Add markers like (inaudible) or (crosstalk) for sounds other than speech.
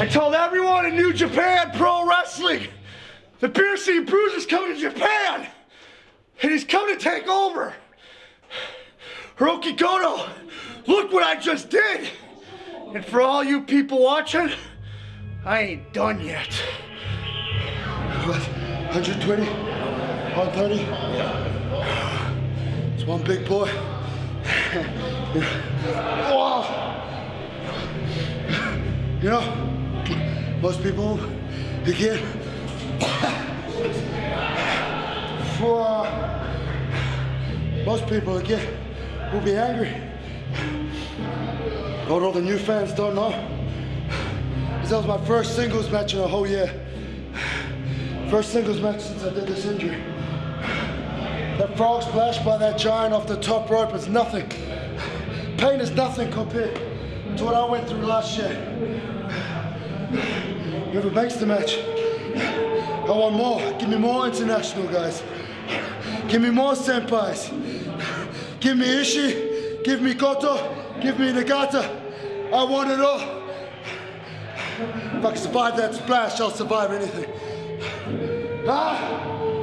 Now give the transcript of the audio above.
I told everyone in New Japan Pro Wrestling that Piercing Bruce is coming to Japan and he's coming to take over. Hiroki Goto, look what I just did. And for all you people watching, I ain't done yet. What? 120? 130? Yeah. It's one big boy. Wow. (laughs) You know, most people, you can't. For most people, again, will be angry. All the new fans don't know. This was my first singles match in a whole year. First singles match since I did this injury. That frog splash by that giant off the top rope is nothing. Pain is nothing compared to what I went through last year. Whoever makes the match, I want more. Give me more international guys. Give me more senpais. Give me Ishii. Give me Goto. Give me Nagata. I want it all. If I can survive that splash, I'll survive anything.